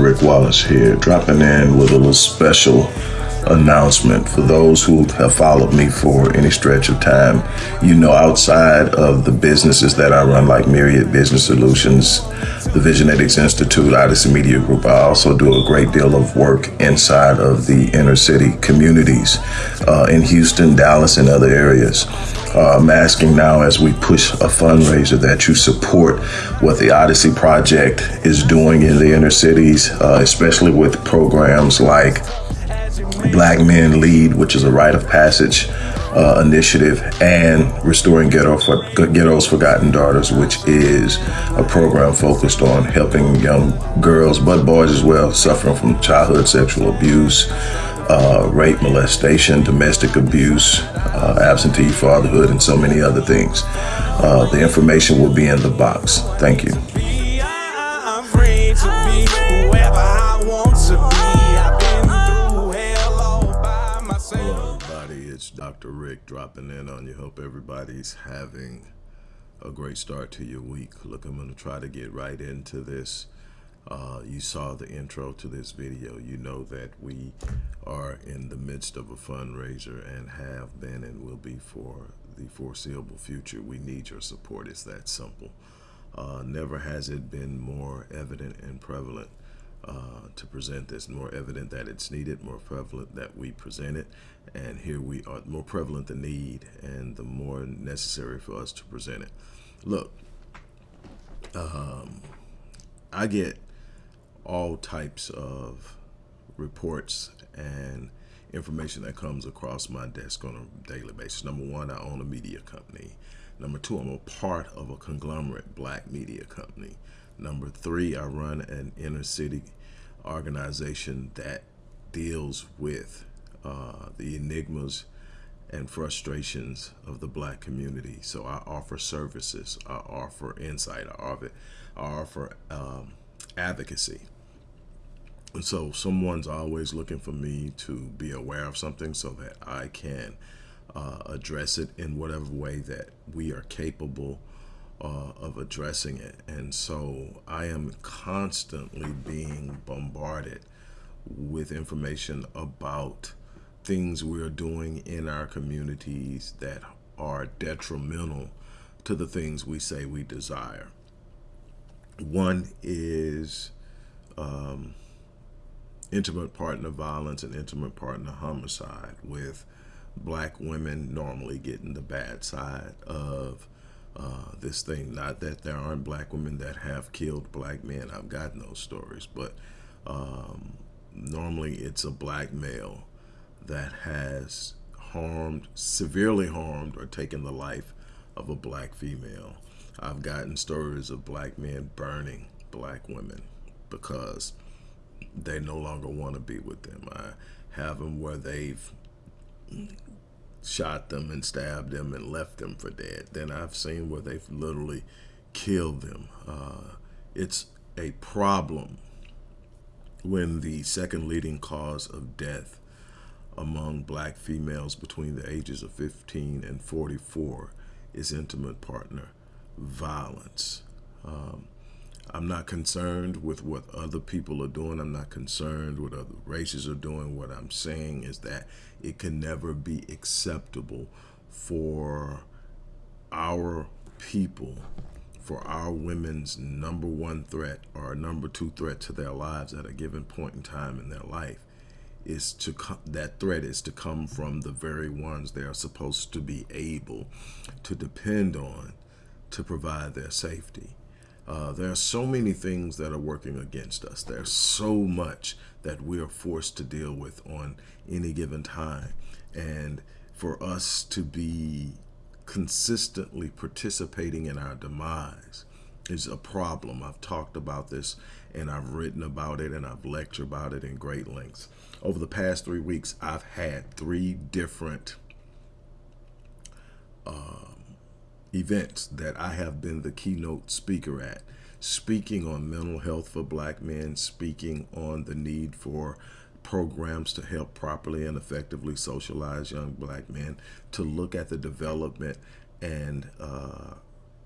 Rick Wallace here, dropping in with a little special announcement for those who have followed me for any stretch of time. You know, outside of the businesses that I run, like Myriad Business Solutions, the Visionetics Institute, Odyssey Media Group, I also do a great deal of work inside of the inner city communities uh, in Houston, Dallas, and other areas. Uh, I'm asking now as we push a fundraiser that you support what the Odyssey Project is doing in the inner cities, uh, especially with programs like Black Men Lead, which is a rite of passage uh, initiative, and Restoring Ghetto for, Ghetto's Forgotten Daughters, which is a program focused on helping young girls, but boys as well, suffering from childhood sexual abuse, uh, rape, molestation, domestic abuse, uh, absentee fatherhood, and so many other things. Uh, the information will be in the box. Thank you. Dr. Rick dropping in on you. Hope everybody's having a great start to your week. Look, I'm going to try to get right into this. Uh, you saw the intro to this video. You know that we are in the midst of a fundraiser and have been and will be for the foreseeable future. We need your support. It's that simple. Uh, never has it been more evident and prevalent uh, to present this. More evident that it's needed, more prevalent that we present it, and here we are, more prevalent the need and the more necessary for us to present it. Look, um, I get all types of reports and information that comes across my desk on a daily basis. Number one, I own a media company. Number two, I'm a part of a conglomerate black media company. Number three, I run an inner city organization that deals with uh, the enigmas and frustrations of the black community. So I offer services, I offer insight, I offer, I offer um, advocacy. And so someone's always looking for me to be aware of something so that I can uh, address it in whatever way that we are capable uh, of addressing it. And so I am constantly being bombarded with information about things we're doing in our communities that are detrimental to the things we say we desire. One is um, intimate partner violence and intimate partner homicide with black women normally getting the bad side of uh, this thing. Not that there aren't black women that have killed black men. I've gotten those stories, but um, normally it's a black male that has harmed, severely harmed, or taken the life of a black female. I've gotten stories of black men burning black women because they no longer want to be with them. I have them where they've shot them and stabbed them and left them for dead. Then I've seen where they've literally killed them. Uh, it's a problem when the second leading cause of death among black females between the ages of 15 and 44 is intimate partner violence. Um, I'm not concerned with what other people are doing. I'm not concerned what other races are doing. What I'm saying is that it can never be acceptable for our people, for our women's number one threat or number two threat to their lives at a given point in time in their life is to come that threat is to come from the very ones they are supposed to be able to depend on to provide their safety. Uh, there are so many things that are working against us. There's so much that we are forced to deal with on any given time. And for us to be consistently participating in our demise is a problem. I've talked about this and I've written about it and I've lectured about it in great lengths. Over the past three weeks, I've had three different uh, events that I have been the keynote speaker at, speaking on mental health for black men, speaking on the need for programs to help properly and effectively socialize young black men, to look at the development and uh,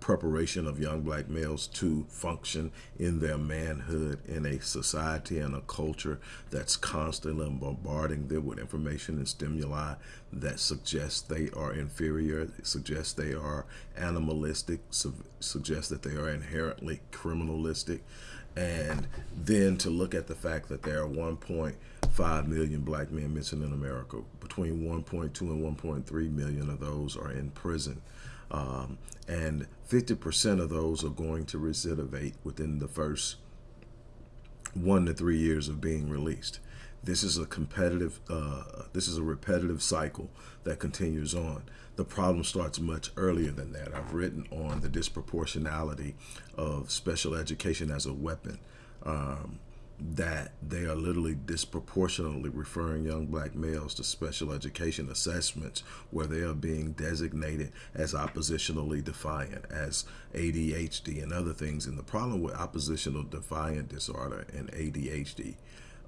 preparation of young black males to function in their manhood in a society and a culture that's constantly bombarding them with information and stimuli that suggests they are inferior, suggests they are animalistic, su suggests that they are inherently criminalistic. And then to look at the fact that there are 1.5 million black men missing in America, between 1.2 and 1.3 million of those are in prison. Um, and 50% of those are going to recidivate within the first one to three years of being released. This is a competitive, uh, this is a repetitive cycle that continues on. The problem starts much earlier than that. I've written on the disproportionality of special education as a weapon. Um, that they are literally disproportionately referring young black males to special education assessments where they are being designated as oppositionally defiant, as ADHD and other things. And the problem with oppositional defiant disorder and ADHD,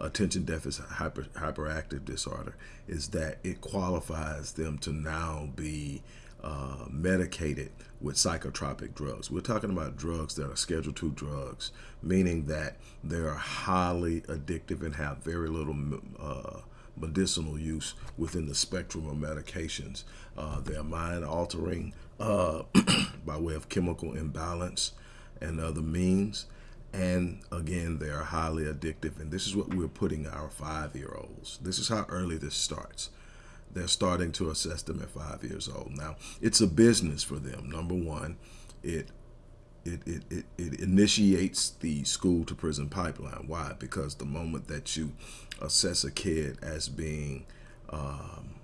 attention deficit hyper, hyperactive disorder, is that it qualifies them to now be uh, medicated with psychotropic drugs. We're talking about drugs that are Schedule II drugs, meaning that they are highly addictive and have very little uh, medicinal use within the spectrum of medications. Uh, they are mind altering uh, by way of chemical imbalance and other means. And again, they are highly addictive. And this is what we're putting our five year olds. This is how early this starts they're starting to assess them at five years old. Now, it's a business for them. Number one, it it, it, it, it initiates the school to prison pipeline. Why? Because the moment that you assess a kid as being um,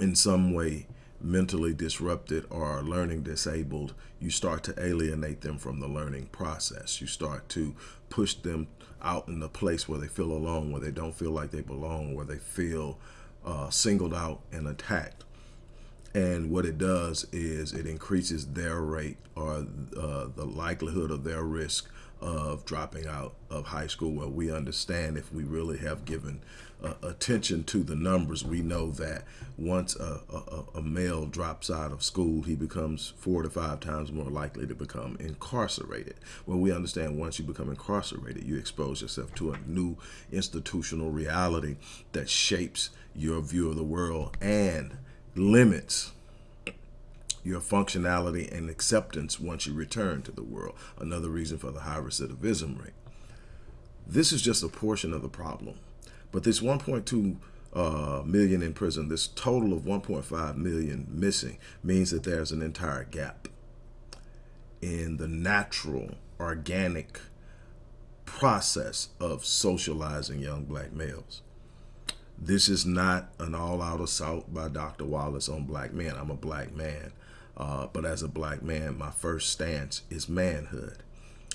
in some way mentally disrupted or learning disabled, you start to alienate them from the learning process. You start to push them out in the place where they feel alone, where they don't feel like they belong, where they feel uh, singled out and attacked. And what it does is it increases their rate or uh, the likelihood of their risk of dropping out of high school Well, we understand if we really have given uh, attention to the numbers, we know that once a, a, a, male drops out of school, he becomes four to five times more likely to become incarcerated. Well, we understand once you become incarcerated, you expose yourself to a new institutional reality that shapes your view of the world and limits your functionality and acceptance once you return to the world. Another reason for the high recidivism rate. This is just a portion of the problem. But this 1.2 uh, million in prison, this total of 1.5 million missing, means that there's an entire gap in the natural, organic process of socializing young black males. This is not an all-out assault by Dr. Wallace on black men. I'm a black man. Uh, but as a black man, my first stance is manhood.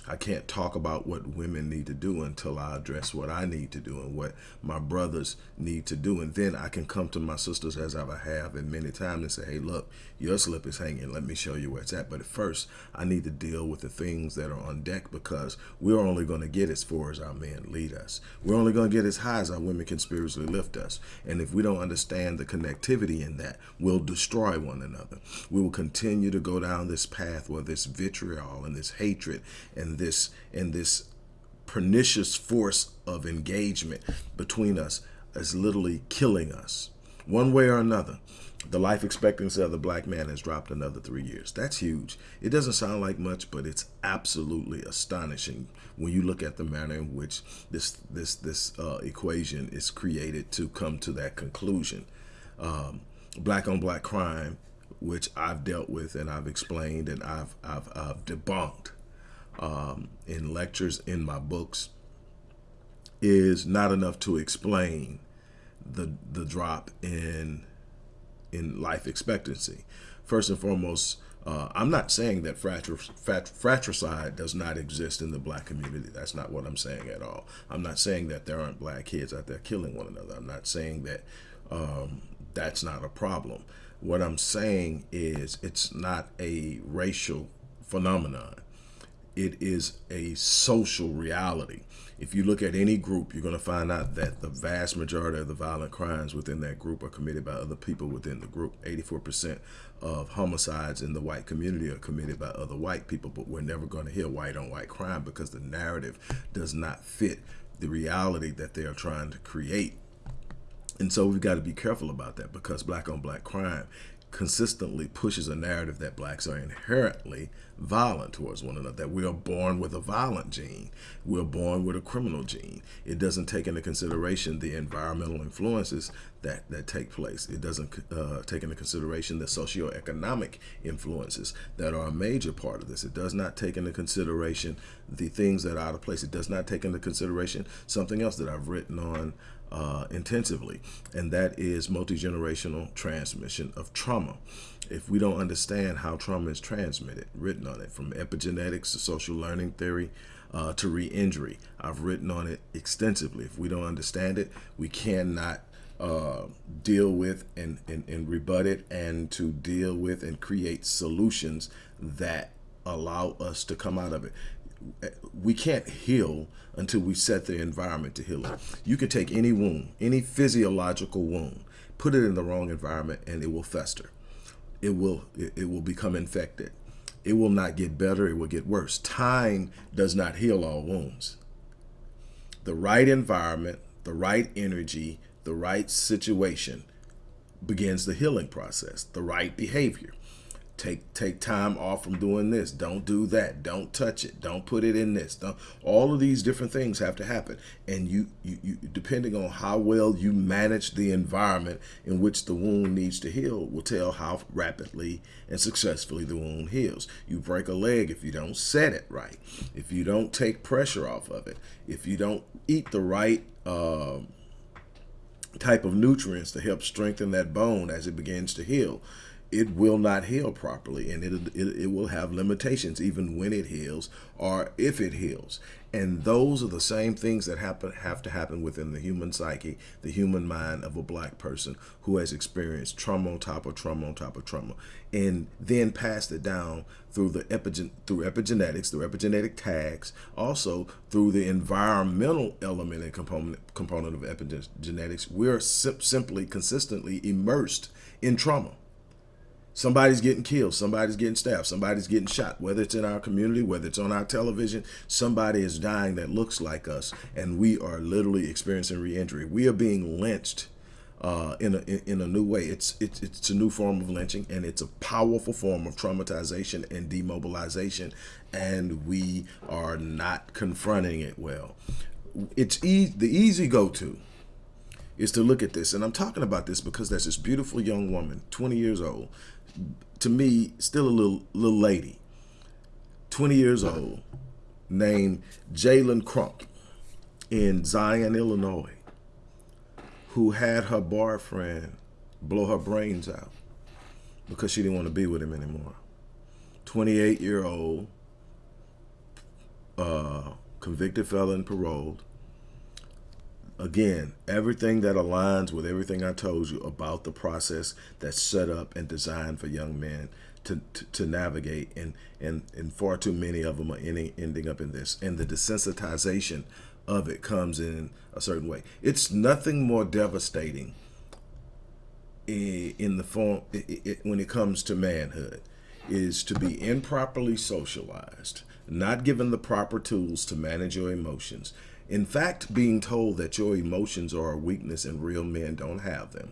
I can't talk about what women need to do until I address what I need to do and what my brothers need to do. And then I can come to my sisters as I have and many times and say, hey, look, your slip is hanging. Let me show you where it's at. But at first, I need to deal with the things that are on deck because we're only going to get as far as our men lead us. We're only going to get as high as our women can spiritually lift us. And if we don't understand the connectivity in that, we'll destroy one another. We will continue to go down this path where this vitriol and this hatred and this and this pernicious force of engagement between us is literally killing us. One way or another the life expectancy of the black man has dropped another three years. That's huge. It doesn't sound like much but it's absolutely astonishing when you look at the manner in which this this this uh, equation is created to come to that conclusion. Um, black on black crime which I've dealt with and I've explained and I've, I've, I've debunked um, in lectures in my books is not enough to explain the the drop in in life expectancy. First and foremost, uh, I'm not saying that fratricide does not exist in the black community. That's not what I'm saying at all. I'm not saying that there aren't black kids out there killing one another. I'm not saying that um, that's not a problem. What I'm saying is it's not a racial phenomenon It is a social reality. If you look at any group, you're going to find out that the vast majority of the violent crimes within that group are committed by other people within the group. 84% of homicides in the white community are committed by other white people, but we're never going to hear white on white crime because the narrative does not fit the reality that they are trying to create. And so we've got to be careful about that because black on black crime consistently pushes a narrative that blacks are inherently violent towards one another, that we are born with a violent gene. We're born with a criminal gene. It doesn't take into consideration the environmental influences that, that take place. It doesn't uh, take into consideration the socioeconomic influences that are a major part of this. It does not take into consideration the things that are out of place. It does not take into consideration something else that I've written on uh, intensively, and that is multi-generational transmission of trauma. If we don't understand how trauma is transmitted, written on it from epigenetics to social learning theory uh, to re-injury, I've written on it extensively. If we don't understand it, we cannot uh, deal with and, and, and rebut it and to deal with and create solutions that allow us to come out of it we can't heal until we set the environment to heal it. You can take any wound, any physiological wound, put it in the wrong environment and it will fester. It will, it, will become infected. It will not get better, it will get worse. Time does not heal all wounds. The right environment, the right energy, the right situation begins the healing process, the right behavior take take time off from doing this. Don't do that. Don't touch it. Don't put it in this. Don't, all of these different things have to happen. And you, you you depending on how well you manage the environment in which the wound needs to heal will tell how rapidly and successfully the wound heals. You break a leg if you don't set it right. If you don't take pressure off of it. If you don't eat the right uh, type of nutrients to help strengthen that bone as it begins to heal it will not heal properly and it, it, it, will have limitations even when it heals or if it heals. And those are the same things that happen have to happen within the human psyche, the human mind of a black person who has experienced trauma on top of trauma on top of trauma and then passed it down through the epigen through epigenetics, through epigenetic tags, also through the environmental element and component component of epigenetics. We're sim simply consistently immersed in trauma somebody's getting killed, somebody's getting stabbed, somebody's getting shot, whether it's in our community, whether it's on our television, somebody is dying that looks like us, and we are literally experiencing re-injury. We are being lynched uh, in, a, in a new way. It's, it's, it's a new form of lynching, and it's a powerful form of traumatization and demobilization, and we are not confronting it well. It's e the easy go-to is to look at this. And I'm talking about this because there's this beautiful young woman, 20 years old, to me, still a little, little lady, 20 years old, named Jalen Crump in Zion, Illinois, who had her boyfriend blow her brains out because she didn't want to be with him anymore. 28 year old, uh, convicted felon, paroled, Again, everything that aligns with everything I told you about the process that's set up and designed for young men to, to, to navigate and, and, and far too many of them are ending, ending up in this. And the desensitization of it comes in a certain way. It's nothing more devastating in the form when it comes to manhood is to be improperly socialized, not given the proper tools to manage your emotions, in fact, being told that your emotions are a weakness and real men don't have them.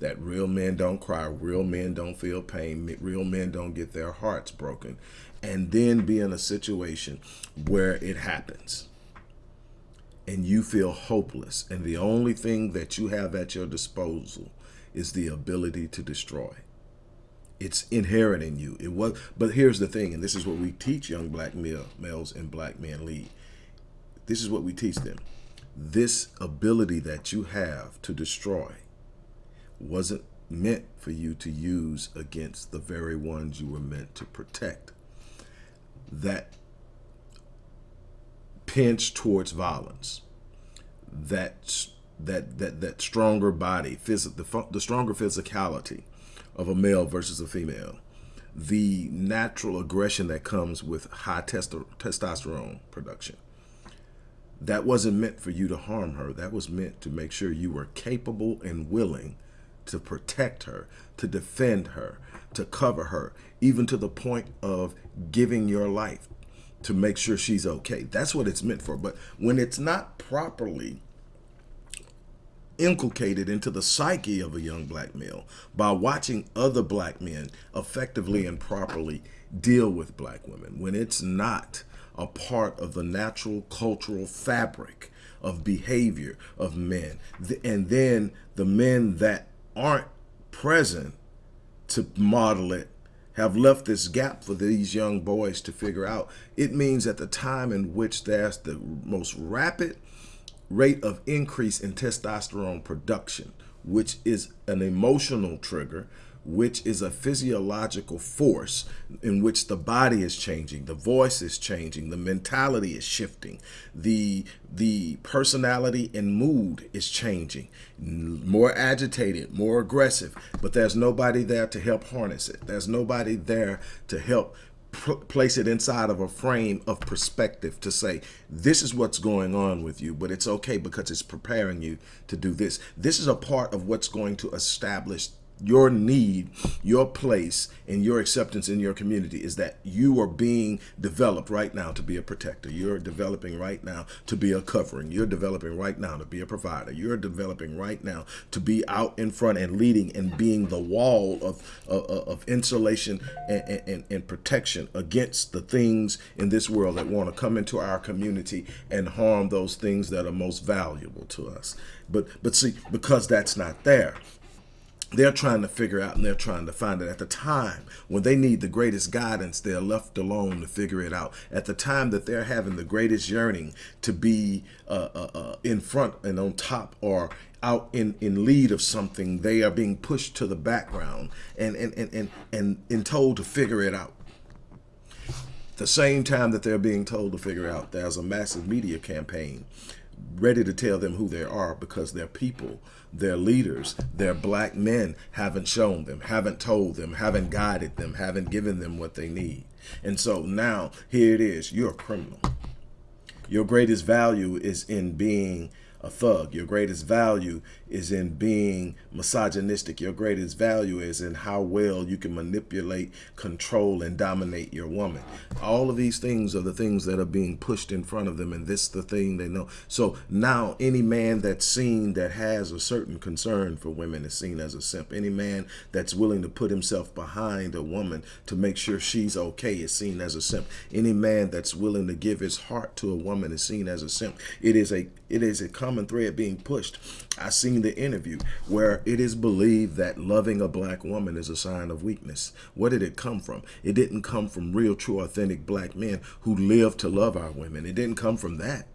That real men don't cry, real men don't feel pain, real men don't get their hearts broken. And then be in a situation where it happens and you feel hopeless. And the only thing that you have at your disposal is the ability to destroy. It's inherent in you. It was, but here's the thing, and this is what we teach young black male, males and black men lead this is what we teach them. This ability that you have to destroy wasn't meant for you to use against the very ones you were meant to protect. That pinch towards violence, that that that that stronger body, phys the the stronger physicality of a male versus a female, the natural aggression that comes with high testosterone production. That wasn't meant for you to harm her. That was meant to make sure you were capable and willing to protect her, to defend her, to cover her, even to the point of giving your life to make sure she's okay. That's what it's meant for. But when it's not properly inculcated into the psyche of a young black male by watching other black men effectively and properly deal with black women, when it's not a part of the natural cultural fabric of behavior of men, and then the men that aren't present to model it have left this gap for these young boys to figure out. It means at the time in which there's the most rapid rate of increase in testosterone production, which is an emotional trigger, which is a physiological force in which the body is changing, the voice is changing, the mentality is shifting, the the personality and mood is changing, more agitated, more aggressive, but there's nobody there to help harness it. There's nobody there to help place it inside of a frame of perspective to say, this is what's going on with you, but it's okay because it's preparing you to do this. This is a part of what's going to establish your need, your place, and your acceptance in your community is that you are being developed right now to be a protector. You're developing right now to be a covering. You're developing right now to be a provider. You're developing right now to be out in front and leading and being the wall of, of, of insulation and, and, and protection against the things in this world that want to come into our community and harm those things that are most valuable to us. But, but see, because that's not there, they're trying to figure out and they're trying to find it. At the time when they need the greatest guidance they're left alone to figure it out. At the time that they're having the greatest yearning to be uh, uh, uh, in front and on top or out in in lead of something they are being pushed to the background and and and and and, and told to figure it out. The same time that they're being told to figure out there's a massive media campaign ready to tell them who they are because their people, their leaders, their black men haven't shown them, haven't told them, haven't guided them, haven't given them what they need. And so now here it is, you're a criminal. Your greatest value is in being a thug. Your greatest value is in being misogynistic. Your greatest value is in how well you can manipulate, control, and dominate your woman. All of these things are the things that are being pushed in front of them, and this is the thing they know. So now any man that's seen that has a certain concern for women is seen as a simp. Any man that's willing to put himself behind a woman to make sure she's okay is seen as a simp. Any man that's willing to give his heart to a woman is seen as a simp. It is a it is a common thread being pushed. I seen the interview where it is believed that loving a black woman is a sign of weakness. What did it come from? It didn't come from real, true, authentic black men who live to love our women. It didn't come from that.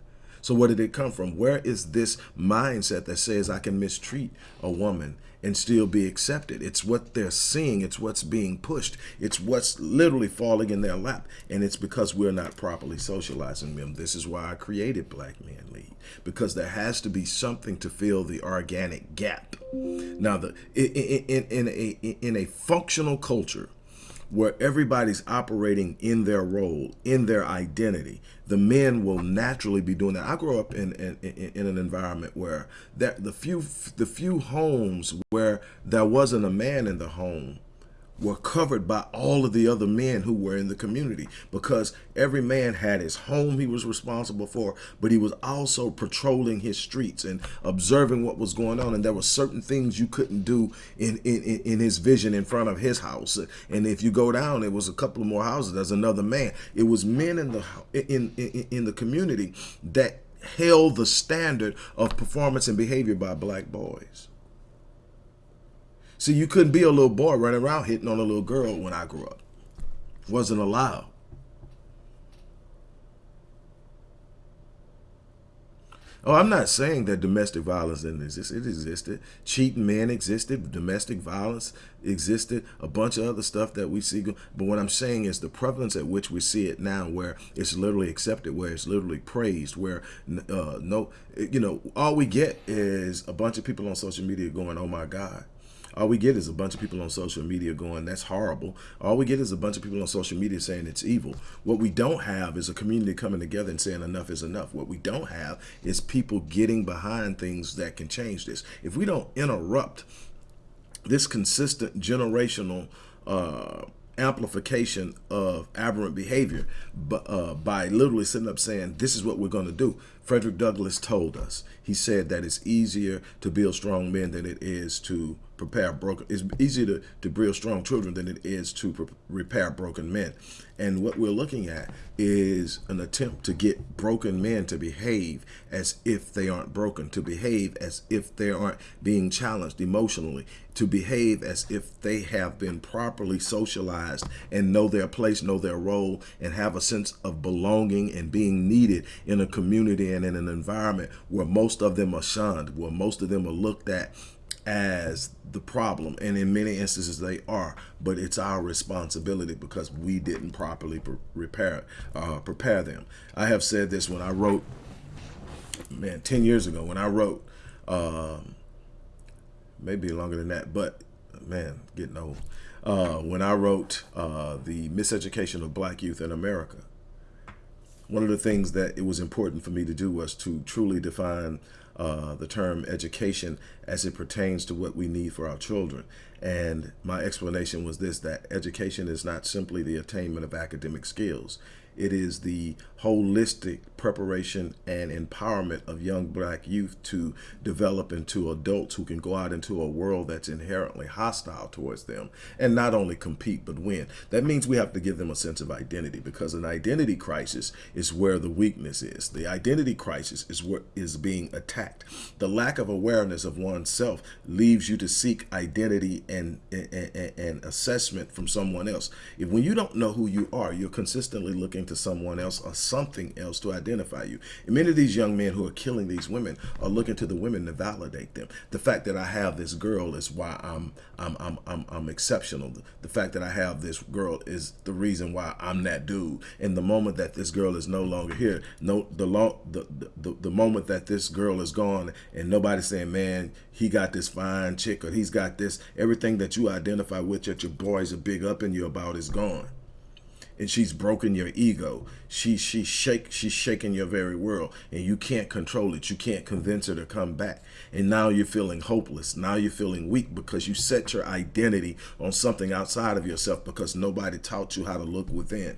So where did it come from? Where is this mindset that says I can mistreat a woman and still be accepted? It's what they're seeing. It's what's being pushed. It's what's literally falling in their lap. And it's because we're not properly socializing them. This is why I created Black Men Lead, because there has to be something to fill the organic gap. Now, the in, in, in, a, in a functional culture, where everybody's operating in their role, in their identity, the men will naturally be doing that. I grew up in in, in an environment where that the few the few homes where there wasn't a man in the home were covered by all of the other men who were in the community because every man had his home he was responsible for, but he was also patrolling his streets and observing what was going on. And there were certain things you couldn't do in, in, in his vision in front of his house. And if you go down, it was a couple of more houses. There's another man. It was men in the, in, in, in the community that held the standard of performance and behavior by black boys. See, you couldn't be a little boy running around hitting on a little girl when I grew up. Wasn't allowed. Oh, I'm not saying that domestic violence didn't exist. It existed. Cheating men existed. Domestic violence existed. A bunch of other stuff that we see. But what I'm saying is the prevalence at which we see it now, where it's literally accepted, where it's literally praised, where uh, no, you know, all we get is a bunch of people on social media going, "Oh my God." All we get is a bunch of people on social media going, that's horrible. All we get is a bunch of people on social media saying it's evil. What we don't have is a community coming together and saying enough is enough. What we don't have is people getting behind things that can change this. If we don't interrupt this consistent generational uh, amplification of aberrant behavior uh, by literally sitting up saying, this is what we're going to do. Frederick Douglass told us, he said that it's easier to build strong men than it is to prepare broken, it's easier to, to build strong children than it is to repair broken men. And what we're looking at is an attempt to get broken men to behave as if they aren't broken, to behave as if they aren't being challenged emotionally, to behave as if they have been properly socialized and know their place, know their role, and have a sense of belonging and being needed in a community and in an environment where most of them are shunned, where most of them are looked at as the problem and in many instances they are but it's our responsibility because we didn't properly pre prepare uh, prepare them. I have said this when I wrote man 10 years ago when I wrote um, maybe longer than that but man getting old uh, when I wrote uh, the miseducation of black youth in America one of the things that it was important for me to do was to truly define uh, the term education as it pertains to what we need for our children. And my explanation was this, that education is not simply the attainment of academic skills. It is the holistic preparation and empowerment of young black youth to develop into adults who can go out into a world that's inherently hostile towards them and not only compete but win. That means we have to give them a sense of identity because an identity crisis is where the weakness is. The identity crisis is what is being attacked. The lack of awareness of oneself leaves you to seek identity and, and, and assessment from someone else. If when you don't know who you are, you're consistently looking to someone else something else to identify you. And many of these young men who are killing these women are looking to the women to validate them. The fact that I have this girl is why I'm I'm I'm I'm, I'm exceptional. The fact that I have this girl is the reason why I'm that dude. And the moment that this girl is no longer here, no the long the, the the moment that this girl is gone and nobody's saying, man, he got this fine chick or he's got this everything that you identify with that your boys are big up in you about is gone and she's broken your ego. She she shake she's shaking your very world and you can't control it. You can't convince her to come back. And now you're feeling hopeless. Now you're feeling weak because you set your identity on something outside of yourself because nobody taught you how to look within.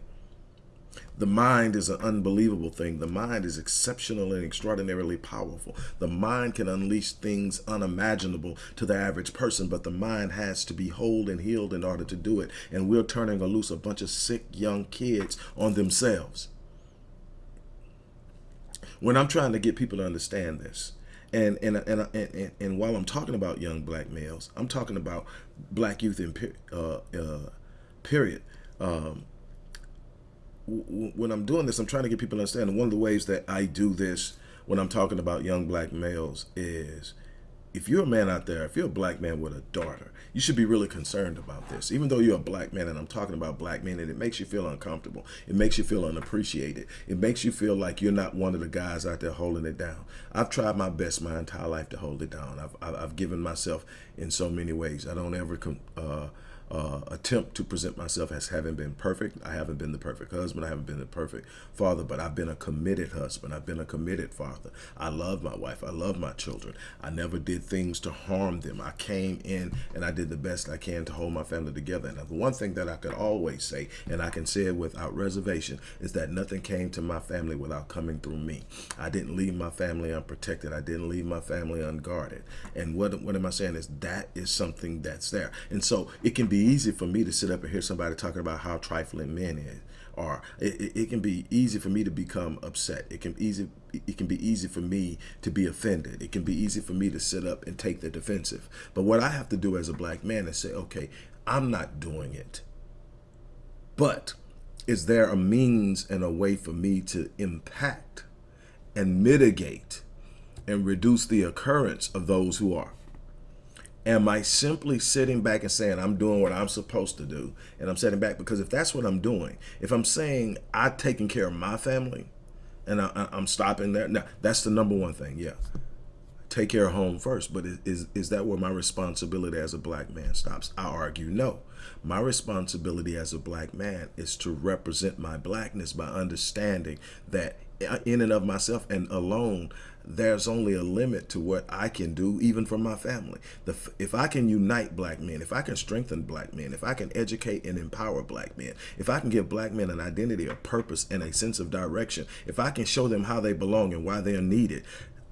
The mind is an unbelievable thing. The mind is exceptional and extraordinarily powerful. The mind can unleash things unimaginable to the average person, but the mind has to be whole and healed in order to do it. And we're turning a loose a bunch of sick young kids on themselves. When I'm trying to get people to understand this, and and and and, and, while I'm talking about young black males, I'm talking about black youth in uh, uh, period. Um, when I'm doing this, I'm trying to get people to understand. And one of the ways that I do this when I'm talking about young black males is if you're a man out there, if you're a black man with a daughter, you should be really concerned about this. Even though you're a black man and I'm talking about black men and it makes you feel uncomfortable. It makes you feel unappreciated. It makes you feel like you're not one of the guys out there holding it down. I've tried my best my entire life to hold it down. I've, I've given myself in so many ways. I don't ever uh, uh, attempt to present myself as having been perfect. I haven't been the perfect husband. I haven't been the perfect father, but I've been a committed husband. I've been a committed father. I love my wife. I love my children. I never did things to harm them. I came in and I did the best I can to hold my family together. And the one thing that I could always say, and I can say it without reservation, is that nothing came to my family without coming through me. I didn't leave my family unprotected. I didn't leave my family unguarded. And what, what am I saying is that is something that's there. And so it can be easy for me to sit up and hear somebody talking about how trifling men is are. It, it, it, can be easy for me to become upset. It can easy it can be easy for me to be offended. It can be easy for me to sit up and take the defensive. But what I have to do as a black man is say, okay, I'm not doing it. But is there a means and a way for me to impact and mitigate and reduce the occurrence of those who are? Am I simply sitting back and saying I'm doing what I'm supposed to do and I'm sitting back? Because if that's what I'm doing, if I'm saying I'm taking care of my family and I, am stopping there, now that's the number one thing. Yeah. take care of home first. But is, is that where my responsibility as a black man stops? I argue no. My responsibility as a black man is to represent my blackness by understanding that in and of myself and alone, there's only a limit to what I can do, even for my family. The, if I can unite black men, if I can strengthen black men, if I can educate and empower black men, if I can give black men an identity, a purpose, and a sense of direction, if I can show them how they belong and why they're needed,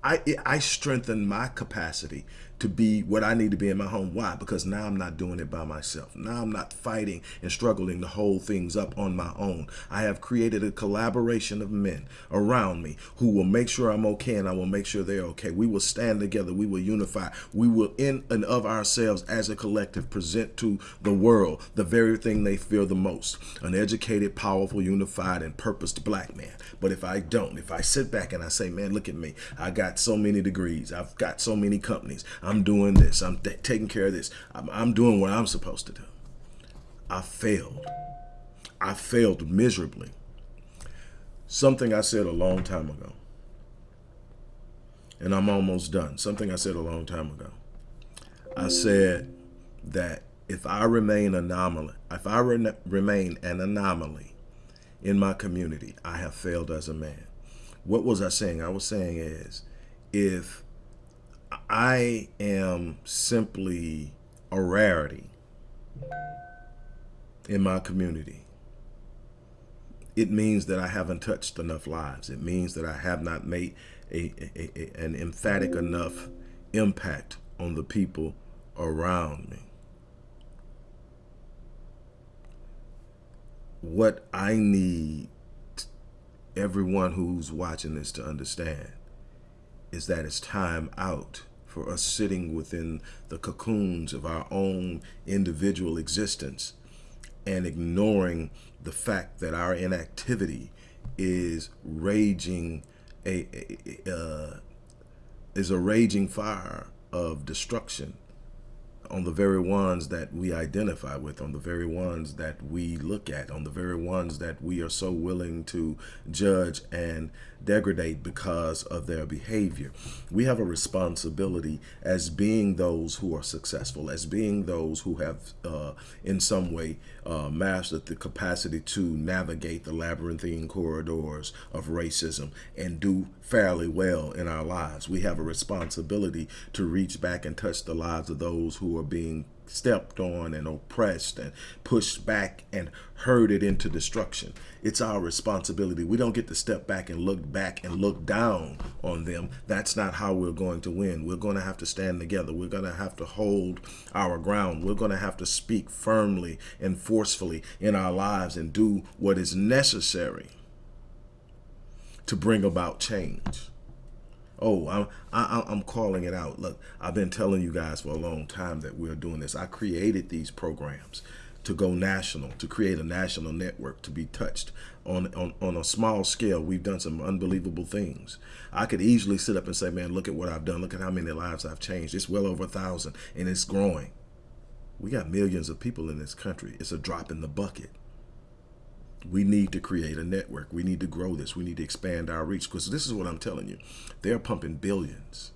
I, I strengthen my capacity to be what I need to be in my home. Why? Because now I'm not doing it by myself. Now I'm not fighting and struggling to hold things up on my own. I have created a collaboration of men around me who will make sure I'm okay and I will make sure they're okay. We will stand together. We will unify. We will in and of ourselves as a collective present to the world the very thing they fear the most. An educated, powerful, unified, and purposed black man. But if I don't, if I sit back and I say, man, look at me. I got so many degrees. I've got so many companies. Doing this. I'm taking care of this. I'm, I'm doing what I'm supposed to do. I failed. I failed miserably. Something I said a long time ago. And I'm almost done. Something I said a long time ago. I said that if I remain anomaly, if I re remain an anomaly in my community, I have failed as a man. What was I saying? I was saying is if I am simply a rarity in my community. It means that I haven't touched enough lives. It means that I have not made a, a, a, an emphatic enough impact on the people around me. What I need everyone who's watching this to understand is that it's time out for us sitting within the cocoons of our own individual existence and ignoring the fact that our inactivity is raging a, a, uh, is a raging fire of destruction on the very ones that we identify with, on the very ones that we look at, on the very ones that we are so willing to judge and degrade because of their behavior. We have a responsibility as being those who are successful, as being those who have uh, in some way uh, mastered the capacity to navigate the labyrinthine corridors of racism and do fairly well in our lives. We have a responsibility to reach back and touch the lives of those who are being stepped on and oppressed and pushed back and herded into destruction. It's our responsibility. We don't get to step back and look back and look down on them. That's not how we're going to win. We're going to have to stand together. We're going to have to hold our ground. We're going to have to speak firmly and forcefully in our lives and do what is necessary to bring about change. Oh, I'm, I, I'm calling it out. Look, I've been telling you guys for a long time that we're doing this. I created these programs to go national, to create a national network, to be touched on, on, on a small scale. We've done some unbelievable things. I could easily sit up and say, man, look at what I've done. Look at how many lives I've changed. It's well over a thousand and it's growing. We got millions of people in this country. It's a drop in the bucket we need to create a network. We need to grow this. We need to expand our reach because this is what I'm telling you. They're pumping billions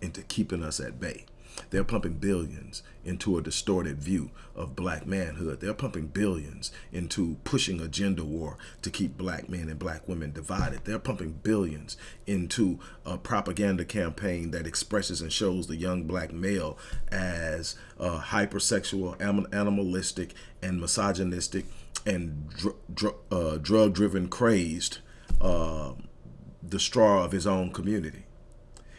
into keeping us at bay. They're pumping billions into a distorted view of black manhood. They're pumping billions into pushing a gender war to keep black men and black women divided. They're pumping billions into a propaganda campaign that expresses and shows the young black male as uh, hypersexual, animalistic, and misogynistic and dr dr uh, drug-driven crazed uh, straw of his own community.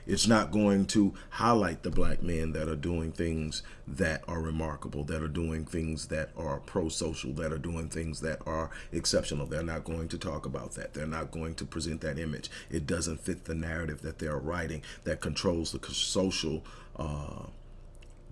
It's not going to highlight the black men that are doing things that are remarkable, that are doing things that are pro-social, that are doing things that are exceptional. They're not going to talk about that. They're not going to present that image. It doesn't fit the narrative that they're writing that controls the social uh,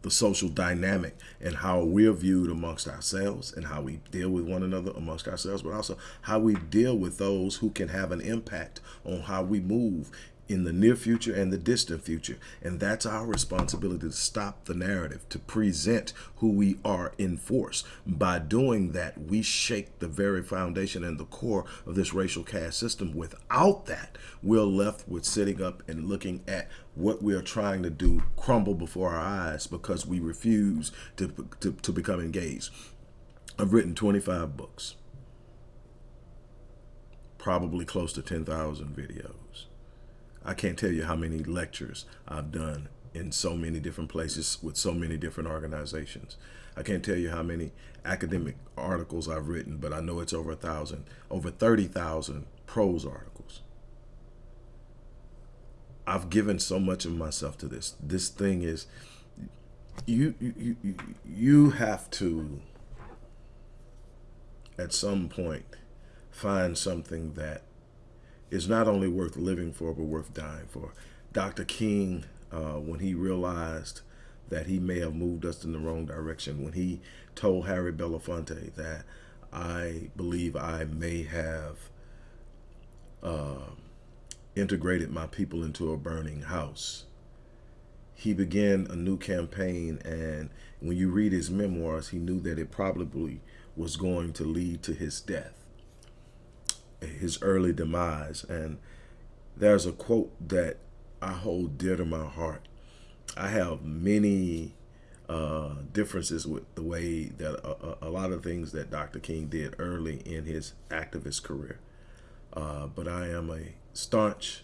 the social dynamic and how we're viewed amongst ourselves and how we deal with one another amongst ourselves, but also how we deal with those who can have an impact on how we move in the near future and the distant future. And that's our responsibility to stop the narrative, to present who we are in force. By doing that, we shake the very foundation and the core of this racial caste system. Without that, we're left with sitting up and looking at what we are trying to do crumble before our eyes because we refuse to, to, to become engaged. I've written 25 books, probably close to 10,000 videos. I can't tell you how many lectures I've done in so many different places with so many different organizations. I can't tell you how many academic articles I've written, but I know it's over a thousand, over 30,000 prose articles. I've given so much of myself to this. This thing is, you, you, you, you have to, at some point, find something that is not only worth living for, but worth dying for. Dr. King, uh, when he realized that he may have moved us in the wrong direction, when he told Harry Belafonte that I believe I may have uh, integrated my people into a burning house, he began a new campaign. And when you read his memoirs, he knew that it probably was going to lead to his death his early demise. And there's a quote that I hold dear to my heart. I have many uh, differences with the way that a, a, lot of things that Dr. King did early in his activist career. Uh, but I am a staunch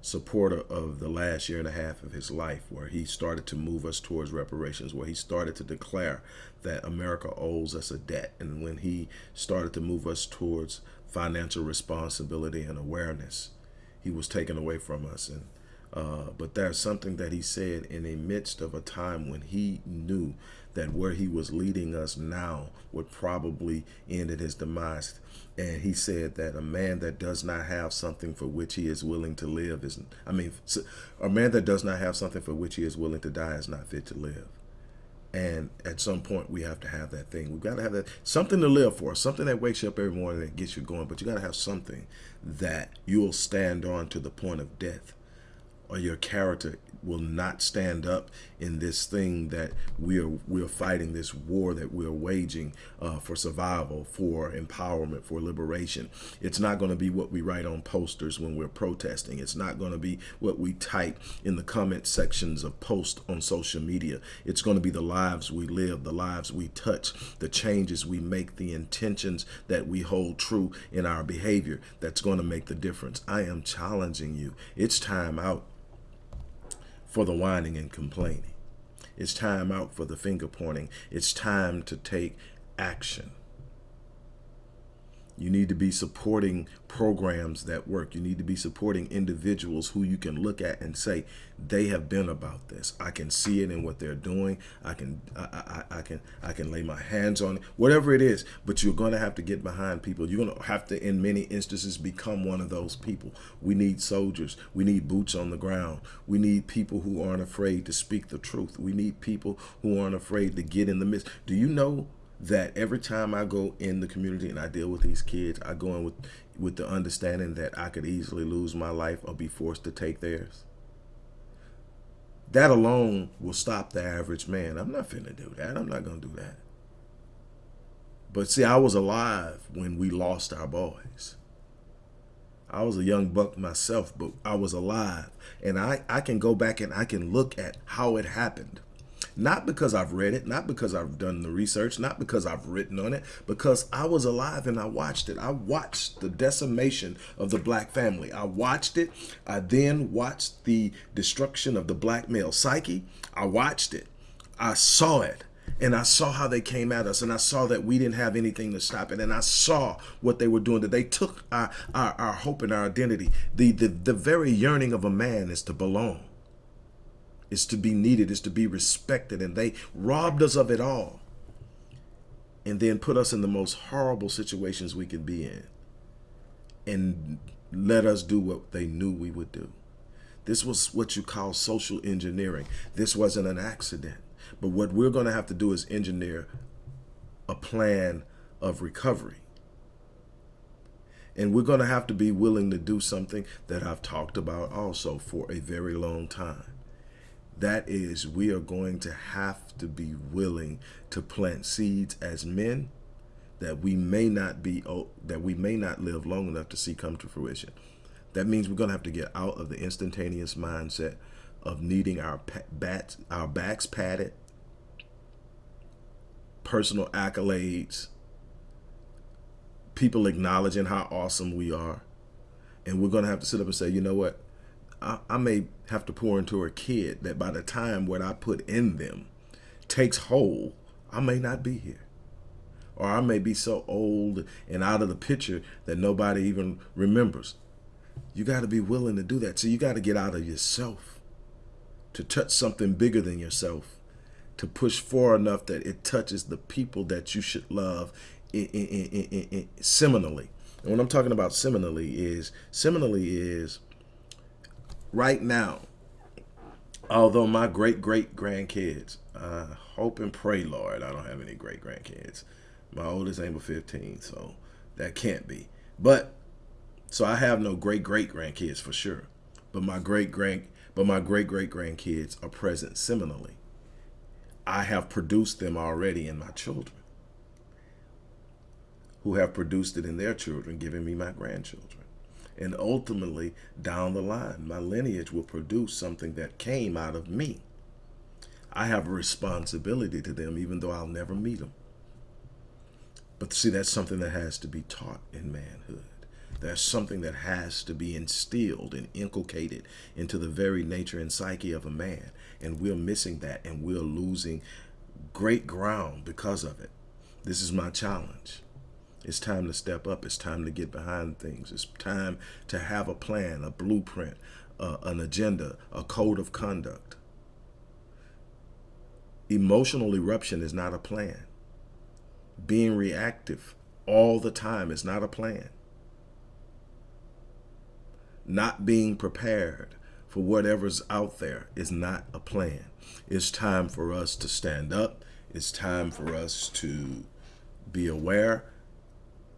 supporter of the last year and a half of his life where he started to move us towards reparations, where he started to declare that America owes us a debt. And when he started to move us towards financial responsibility and awareness. He was taken away from us. And uh, but there's something that he said in the midst of a time when he knew that where he was leading us now would probably end in his demise. And he said that a man that does not have something for which he is willing to live is, I mean, a man that does not have something for which he is willing to die is not fit to live. And at some point, we have to have that thing. We've got to have that something to live for, something that wakes you up every morning and gets you going. But you got to have something that you'll stand on to the point of death, or your character will not stand up in this thing that we are we're fighting this war that we're waging uh, for survival for empowerment for liberation. It's not going to be what we write on posters when we're protesting. It's not going to be what we type in the comment sections of posts on social media. It's going to be the lives we live the lives we touch the changes we make the intentions that we hold true in our behavior that's going to make the difference. I am challenging you. It's time out for the whining and complaining. It's time out for the finger pointing. It's time to take action. You need to be supporting programs that work. You need to be supporting individuals who you can look at and say, they have been about this. I can see it in what they're doing. I can, I, I, I can, I can lay my hands on it, whatever it is. But you're going to have to get behind people. You're going to have to, in many instances, become one of those people. We need soldiers. We need boots on the ground. We need people who aren't afraid to speak the truth. We need people who aren't afraid to get in the midst. Do you know that every time I go in the community and I deal with these kids, I go in with, with the understanding that I could easily lose my life or be forced to take theirs. That alone will stop the average man. I'm not finna do that. I'm not gonna do that. But see, I was alive when we lost our boys. I was a young buck myself, but I was alive. And I, I can go back and I can look at how it happened. Not because I've read it, not because I've done the research, not because I've written on it, because I was alive and I watched it. I watched the decimation of the black family. I watched it. I then watched the destruction of the black male psyche. I watched it. I saw it and I saw how they came at us and I saw that we didn't have anything to stop it and I saw what they were doing that they took our, our, our hope and our identity the, the the very yearning of a man is to belong is to be needed, is to be respected. And they robbed us of it all and then put us in the most horrible situations we could be in and let us do what they knew we would do. This was what you call social engineering. This wasn't an accident. But what we're going to have to do is engineer a plan of recovery. And we're going to have to be willing to do something that I've talked about also for a very long time. That is, we are going to have to be willing to plant seeds as men that we may not be oh, that we may not live long enough to see come to fruition. That means we're going to have to get out of the instantaneous mindset of needing our bats, our backs padded, personal accolades, people acknowledging how awesome we are. And we're going to have to sit up and say, you know what? I, I may have to pour into a kid that by the time what I put in them takes hold, I may not be here or I may be so old and out of the picture that nobody even remembers. You got to be willing to do that. So you got to get out of yourself to touch something bigger than yourself, to push far enough that it touches the people that you should love in, in, in, seminally. And what I'm talking about seminally is, seminally is right now, although my great great grandkids, I hope and pray, Lord, I don't have any great grandkids. My oldest ain't but 15, so that can't be. But so I have no great great grandkids for sure. But my great grand but my great great grandkids are present similarly. I have produced them already in my children who have produced it in their children, giving me my grandchildren. And ultimately, down the line, my lineage will produce something that came out of me. I have a responsibility to them, even though I'll never meet them. But see, that's something that has to be taught in manhood. There's something that has to be instilled and inculcated into the very nature and psyche of a man. And we're missing that and we're losing great ground because of it. This is my challenge. It's time to step up. It's time to get behind things. It's time to have a plan, a blueprint, uh, an agenda, a code of conduct. Emotional eruption is not a plan being reactive all the time is not a plan. Not being prepared for whatever's out there is not a plan. It's time for us to stand up. It's time for us to be aware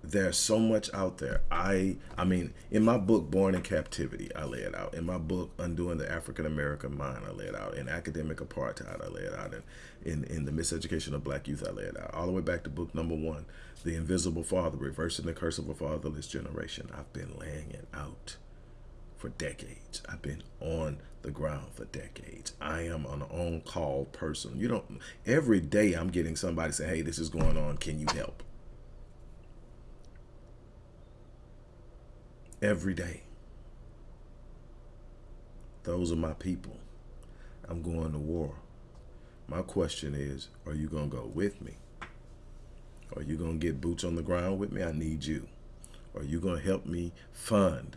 there's so much out there. I I mean, in my book, Born in Captivity, I lay it out. In my book, Undoing the African American Mind, I lay it out. In Academic Apartheid, I lay it out. In, in, in The Miseducation of Black Youth, I lay it out. All the way back to book number one, The Invisible Father, Reversing the Curse of a Fatherless Generation. I've been laying it out for decades. I've been on the ground for decades. I am an on-call person. You don't, every day I'm getting somebody say, hey, this is going on. Can you help? Every day. Those are my people. I'm going to war. My question is, are you going to go with me? Are you going to get boots on the ground with me? I need you. Are you going to help me fund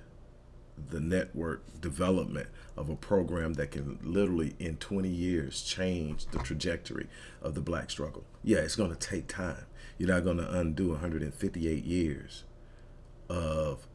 the network development of a program that can literally in 20 years change the trajectory of the black struggle? Yeah, it's going to take time. You're not going to undo 158 years of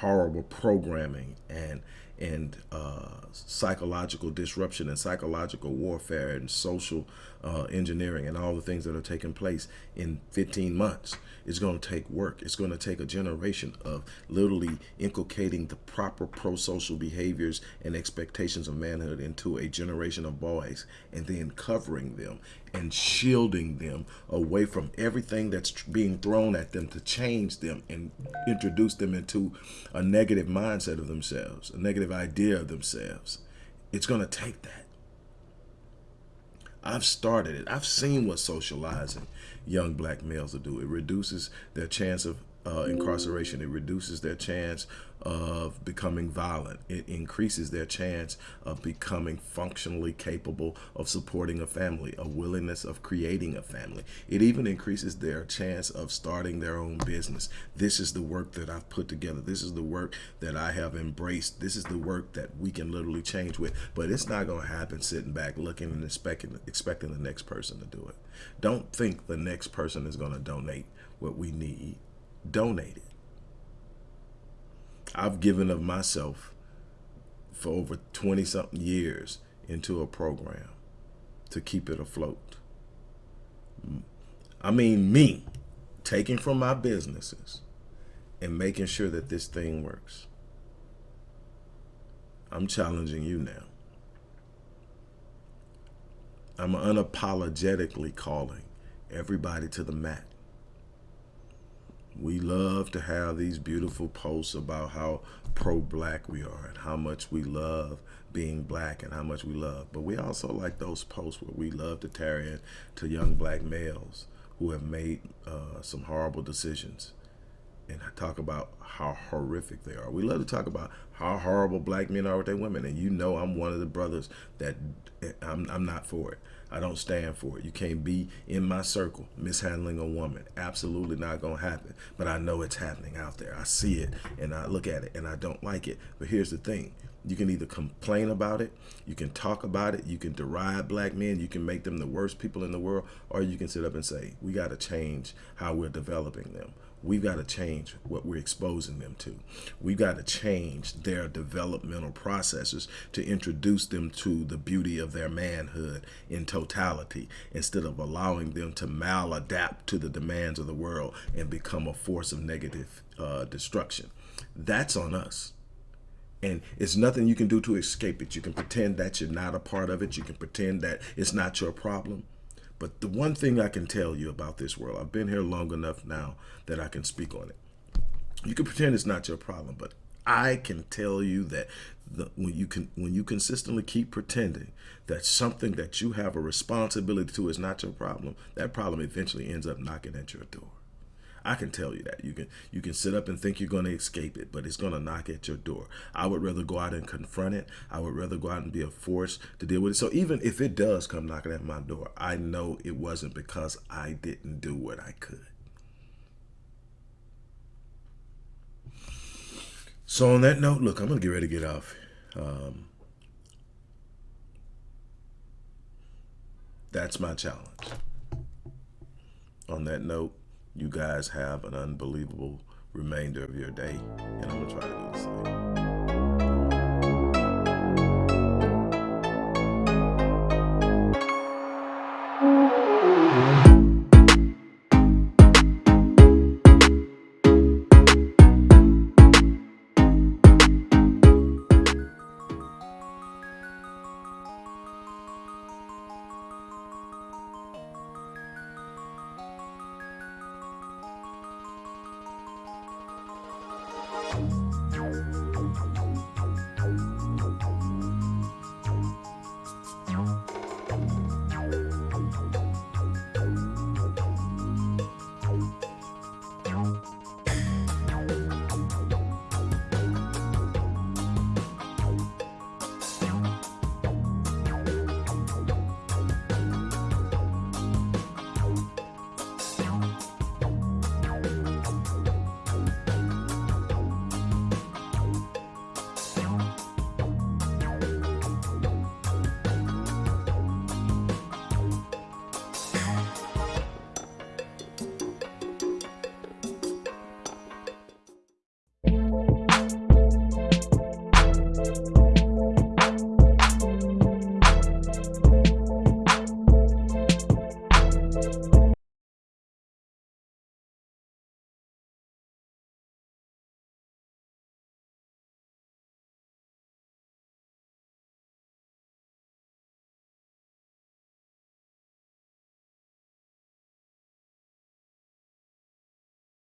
horrible programming and and uh, psychological disruption and psychological warfare and social uh, engineering and all the things that are taking place in 15 months. It's going to take work. It's going to take a generation of literally inculcating the proper pro-social behaviors and expectations of manhood into a generation of boys and then covering them and shielding them away from everything that's being thrown at them to change them and introduce them into a negative mindset of themselves, a negative idea of themselves. It's going to take that. I've started it. I've seen what socializing young black males will do. It reduces their chance of uh, incarceration. It reduces their chance of becoming violent. It increases their chance of becoming functionally capable of supporting a family, a willingness of creating a family. It even increases their chance of starting their own business. This is the work that I've put together. This is the work that I have embraced. This is the work that we can literally change with. But it's not going to happen sitting back looking and expecting, expecting the next person to do it. Don't think the next person is going to donate what we need. Donate it. I've given of myself for over 20 something years into a program to keep it afloat. I mean, me taking from my businesses and making sure that this thing works. I'm challenging you now. I'm unapologetically calling everybody to the mat. We love to have these beautiful posts about how pro-black we are and how much we love being black and how much we love. But we also like those posts where we love to tear in to young black males who have made uh, some horrible decisions and talk about how horrific they are. We love to talk about how horrible black men are with their women. And you know I'm one of the brothers that I'm, I'm not for it. I don't stand for it. You can't be in my circle mishandling a woman. Absolutely not going to happen. But I know it's happening out there. I see it and I look at it and I don't like it. But here's the thing. You can either complain about it, you can talk about it, you can deride black men, you can make them the worst people in the world, or you can sit up and say, we got to change how we're developing them. We've got to change what we're exposing them to. We've got to change their developmental processes to introduce them to the beauty of their manhood in totality instead of allowing them to maladapt to the demands of the world and become a force of negative uh, destruction. That's on us. And it's nothing you can do to escape it. You can pretend that you're not a part of it. You can pretend that it's not your problem. But the one thing I can tell you about this world, I've been here long enough now that I can speak on it. You can pretend it's not your problem, but I can tell you that the, when you can when you consistently keep pretending that something that you have a responsibility to is not your problem, that problem eventually ends up knocking at your door. I can tell you that. You can you can sit up and think you're going to escape it, but it's going to knock at your door. I would rather go out and confront it. I would rather go out and be a force to deal with it. So even if it does come knocking at my door, I know it wasn't because I didn't do what I could. So on that note, look, I'm going to get ready to get off. Um, that's my challenge. On that note, you guys have an unbelievable remainder of your day, and I'm gonna try to do the same.